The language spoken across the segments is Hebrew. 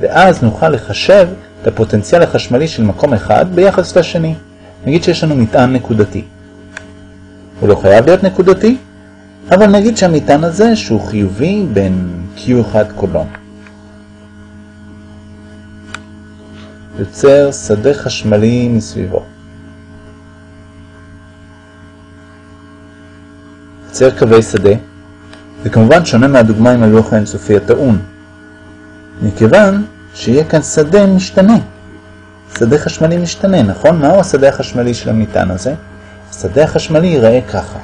ואז נוכל לחשב את הפוטנציאל החשמלי של מקום אחד ביחס לשני. נגיד שיש לנו מטען נקודתי. הוא לא חייב להיות נקודתי, אבל נגיד שהמטען הזה שהוא חיובי בין Q1 קולון. יוצר שדה חשמלי מסביבו. יוצר קווי שדה, וכמובן שונה מהדוגמה עם הלוח האינסופי הטעון, מכיוון שיהיה כאן שדה משתנה. שדה חשמלי משתנה, נכון? מהו השדה החשמלי של המטען הזה? השדה החשמלי ייראה ככה.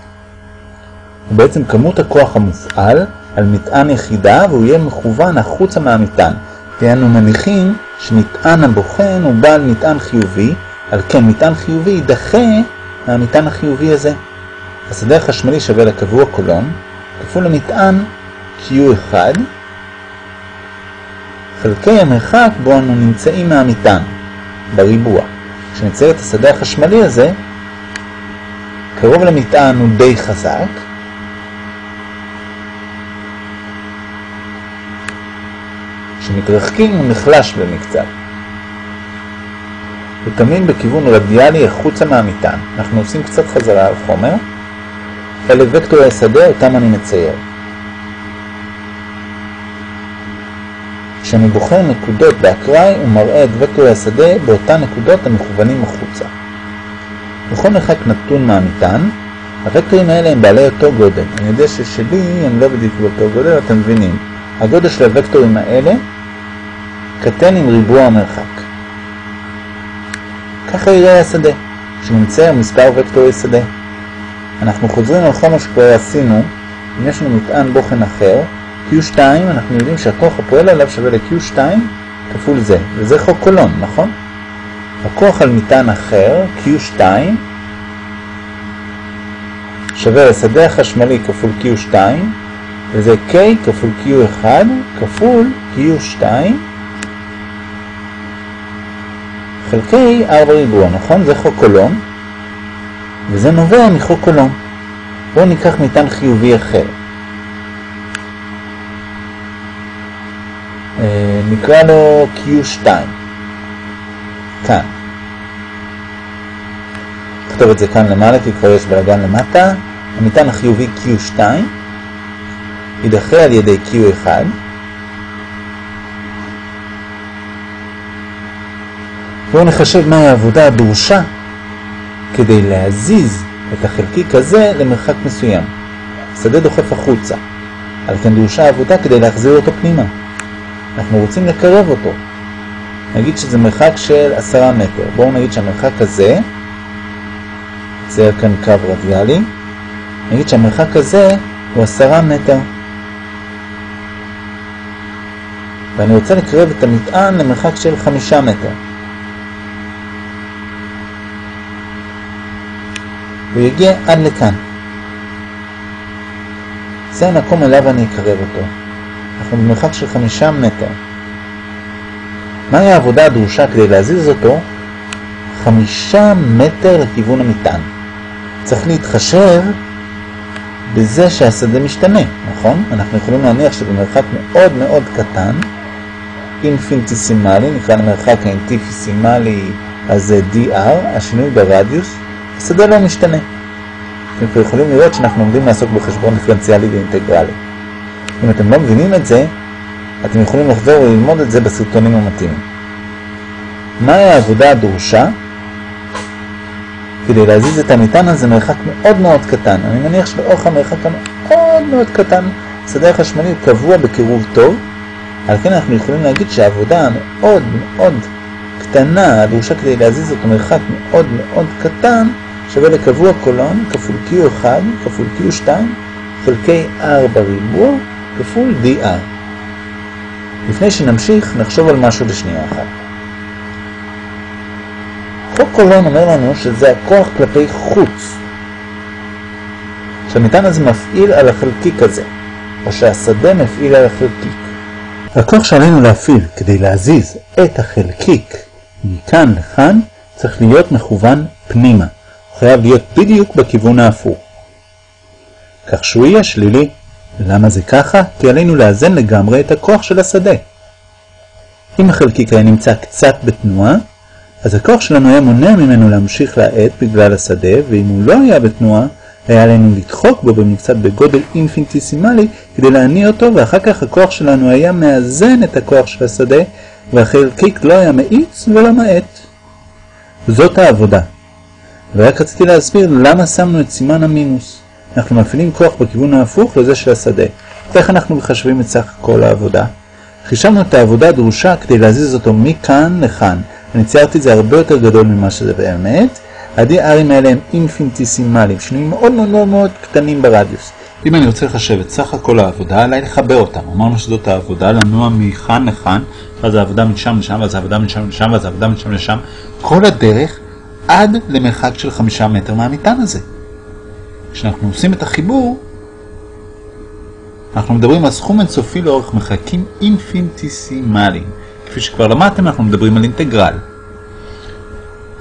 הוא בעצם כמות הכוח המופעל על מטען יחידה והוא יהיה מכוון החוצה מהמטען. כי אנו מניחים שמטען הבוחן הוא בעל מטען חיובי, על כן מטען חיובי יידחה מהמטען החיובי הזה. השדה החשמלי שווה לקבוע קולון, כפול למטען Q1, חלקי המרחק בו אנו נמצאים מהמטען, בריבוע. כשנצייר את השדה החשמלי הזה, קרוב למטען הוא די חזק, כשמתרחקים הוא נחלש במקצת. הוא תמיד בכיוון רדיאלי החוצה מהמטען. אנחנו עושים קצת חזרה על חומר. אלה וקטורי השדה אותם אני מצייר. כשאני בוחר נקודות באקראי הוא מראה את וקטורי השדה באותן נקודות המכוונים החוצה. בכל מרחק נתון מהמטען, הוקטורים האלה הם בעלי אותו גודל. אני יודע ששלי הם לא בדיוק באותו גודל, אתם מבינים. הגודל של הוקטורים האלה קטן עם ריבוע המרחק. ככה יראה השדה, כשנמצא מספר וקטורי שדה. אנחנו חוזרים על חומר שכבר עשינו, אם יש לנו מטען בוחן אחר, Q2, אנחנו יודעים שהכוח הפועל עליו שווה ל-Q2 כפול זה, וזה חוק קולון, נכון? הכוח על מטען אחר, Q2, שווה לשדה החשמלי כפול Q2, וזה K כפול Q1 כפול Q2 חלקי 4 ריבוע, נכון? זה חוק קולון, וזה נובע מחוק קולון. בואו ניקח מטען חיובי אחר. נקרא לו Q2. כאן. נכתוב את זה כאן למעלה כי כבר יש בלגן למטה. המטען החיובי Q2 יידחה על ידי Q1 בואו נחשב מהי העבודה הדרושה כדי להזיז את החלקיק הזה למרחק מסוים. השדה דוחף החוצה. על כן דרושה עבודה כדי להחזיר אותו פנימה. אנחנו רוצים לקרב אותו. נגיד שזה מרחק של עשרה מטר. בואו נגיד שהמרחק הזה, צייר כאן קו רדיאלי, נגיד שהמרחק הזה הוא עשרה מטר. ואני רוצה לקרב את המטען למרחק של חמישה מטר. הוא יגיע עד לכאן. זה המקום אליו אני אקרב אותו. אנחנו במרחק של חמישה מטר. מהי העבודה הדרושה כדי להזיז אותו? חמישה מטר לכיוון המטען. צריך להתחשב בזה שהשדה משתנה, נכון? אנחנו יכולים להניח שבמרחק מאוד מאוד קטן, אינפינטיסימלי, נקרא למרחק האינטיפיסימלי הזה DR, השינוי ברדיוס, השדה לא משתנה. אתם יכולים לראות שאנחנו עומדים לעסוק בחשבון דיפרנציאלי ואינטגרלי. אם אתם לא מבינים את זה, אתם יכולים לחזור וללמוד את זה בסרטונים המתאימים. מהי העבודה הדרושה כדי להזיז את המטען הזה מרחק מאוד מאוד קטן? אני מניח שלאורך המרחק המאוד מאוד קטן, השדה החשמלי הוא קבוע בקירוב טוב, על כן אנחנו יכולים להגיד שהעבודה המאוד מאוד קטנה הדרושה כדי להזיז אותו מרחק מאוד מאוד קטן שווה לקבוע קולון כפול Q1 כפול Q2 חלקי R בריבוע כפול DR. לפני שנמשיך, נחשוב על משהו בשנייה אחת. חוק קולון אומר לנו שזה הכוח כלפי חוץ. שהמטען הזה מפעיל על החלקיק הזה, או שהשדה מפעיל על החלקיק. הכוח שעלינו להפעיל כדי להזיז את החלקיק מכאן לכאן צריך להיות מכוון פנימה. חייב להיות בדיוק בכיוון ההפוך. כך שהוא יהיה שלילי. למה זה ככה? כי עלינו לאזן לגמרי את הכוח של השדה. אם החלקיק היה נמצא קצת בתנועה, אז הכוח שלנו היה מונע ממנו להמשיך להאט בגלל השדה, ואם הוא לא היה בתנועה, היה עלינו לדחוק בו במקצת בגודל אינפינטיסימלי כדי להניע אותו, ואחר כך הכוח שלנו היה מאזן את הכוח של השדה, והחלקיק לא היה מאיץ ולא מאט. זאת העבודה. ורק רציתי להסביר למה שמנו את סימן המינוס. אנחנו מפעילים כוח בכיוון ההפוך לזה של השדה. איך אנחנו מחשבים את סך כל העבודה? חישבנו את העבודה הדרושה כדי להזיז אותו מכאן לכאן. אני ציירתי את זה הרבה יותר גדול ממה שזה באמת. ה-DRים האלה הם אינפינטיסימליים, שינויים מאוד מאוד מאוד מאוד קטנים ברדיוס. אם אני רוצה לחשב את סך הכל העבודה, עליי לחבר אותם. אמרנו שזאת העבודה לנוע מכאן לכאן, ואז העבודה משם לשם, ואז העבודה משם לשם, ואז העבודה משם לשם, כל הדרך עד למרחק של חמישה מטר מהמטען הזה. כשאנחנו עושים את החיבור, אנחנו מדברים על סכום אינסופי לאורך מרחקים אינפינטיסימליים. כפי שכבר למדתם, אנחנו מדברים על אינטגרל.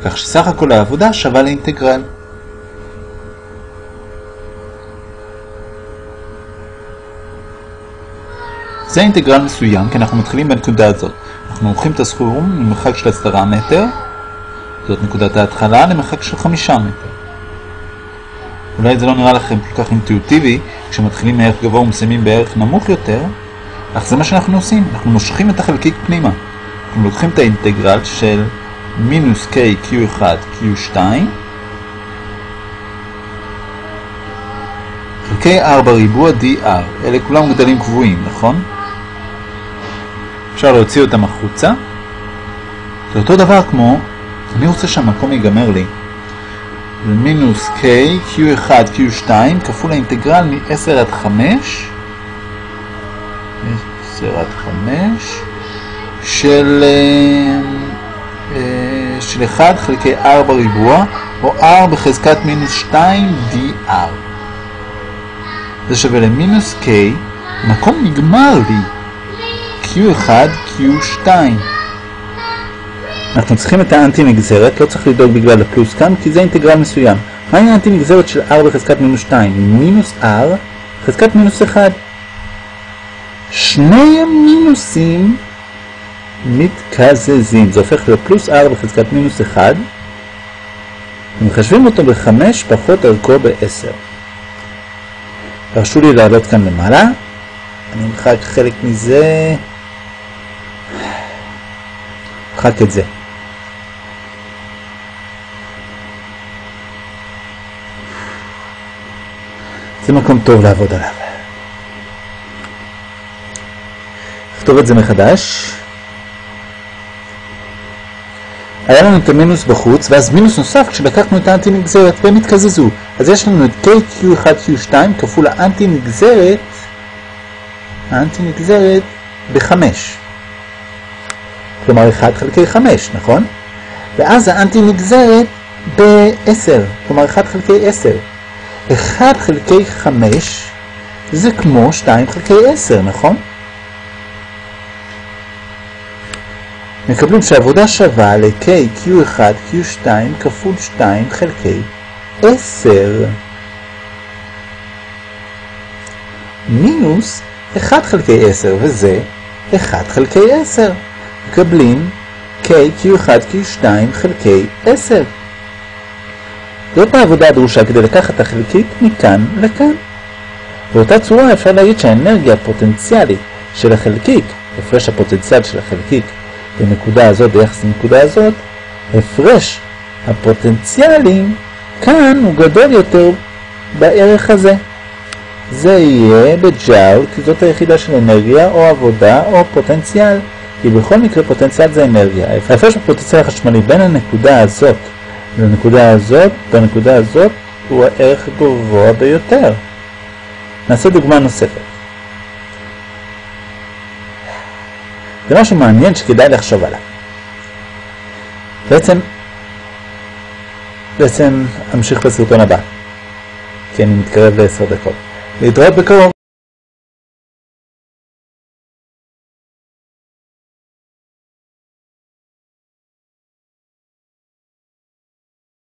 כך שסך הכל העבודה שווה לאינטגרל. זה אינטגרל מסוים, כי אנחנו מתחילים בנקודה הזאת. אנחנו עורכים את הסכום למרחק של 10 מטר, זאת נקודת ההתחלה, למרחק של 5 מטר. אולי זה לא נראה לכם כל כך אינטואיטיבי, כשמתחילים מערך גבוה ומסיימים בערך נמוך יותר, אך זה מה שאנחנו עושים, אנחנו מושכים את החלקיק פנימה. אנחנו לוקחים את האינטגרל של מינוס k q1 q2 חלקי 4 ריבוע dr, אלה כולם גדלים קבועים, נכון? אפשר להוציא אותם החוצה. זה אותו דבר כמו, אני רוצה שהמקום ייגמר לי. זה מינוס k q1 q2 כפול האינטגרל מ-10 עד 5 10 עד 5 של, אה, אה, של 1 חלקי 4 ריבוע או r בחזקת מינוס 2 dr זה שווה למינוס k. מקום נגמר לי. Q1 q2 אנחנו צריכים את האנטי נגזרת, לא צריך לדאוג בגלל הפלוס כאן, כי זה אינטגרל מסוים. מהי האנטי נגזרת של r בחזקת מינוס 2? מינוס r חזקת מינוס 1. שני המינוסים מתקזזים, זה הופך לפלוס r בחזקת מינוס 1. ומחשבים אותו ב-5 פחות ערכו ב-10. תרשו לי לעלות כאן למעלה. אני אמחק חלק מזה. אמחק את זה. זה מקום טוב לעבוד עליו. נכתוב את זה מחדש. היה לנו את המינוס בחוץ, ואז מינוס נוסף כשלקחנו את האנטי נגזרת והם התקזזו. אז יש לנו את KQ1Q2 כפול האנטי נגזרת, האנטי נגזרת ב-5. כלומר 1 חלקי 5, נכון? ואז האנטי נגזרת ב-10, כלומר 1 חלקי 10. 1 חלקי 5 זה כמו 2 חלקי 10, נכון? מקבלים שהעבודה שווה ל-k, q1, q2 כפול 2 חלקי 10 מינוס 1 חלקי 10 וזה 1 חלקי 10 מקבלים k, q1, q2 חלקי 10 זאת העבודה הדרושה כדי לקחת את החלקיק מכאן לכאן. באותה צורה אפשר להגיד שהאנרגיה הפוטנציאלית של החלקיק, הפרש הפוטנציאל של החלקיק בנקודה הזאת ביחס לנקודה הזאת, הפרש הפוטנציאלים כאן הוא גדול יותר בערך הזה. זה יהיה בג'אול, כי זאת היחידה של אנרגיה או עבודה או פוטנציאל, כי בכל מקרה פוטנציאל זה אנרגיה. ההפרש הפוטנציאל החשמלי בין הנקודה הזאת לנקודה הזאת, בנקודה הזאת הוא הערך הגבוה ביותר. נעשה דוגמה נוספת. זה משהו מעניין שכדאי לחשוב עליו. בעצם, בעצם אמשיך בסרטון הבא, כי אני מתקרב לעשר דקות. להתראות בקרוב.